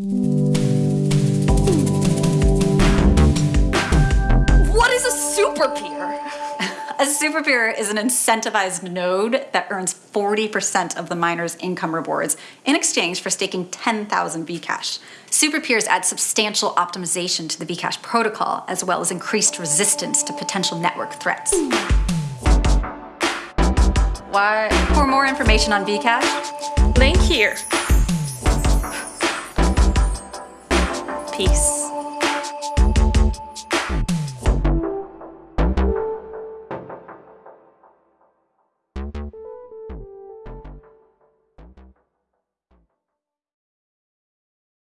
What is a super peer? A super peer is an incentivized node that earns 40% of the miner's income rewards in exchange for staking 10,000 Bcash. Super peers add substantial optimization to the Bcash protocol, as well as increased resistance to potential network threats. Why? For more information on Bcash, Link here. Peace.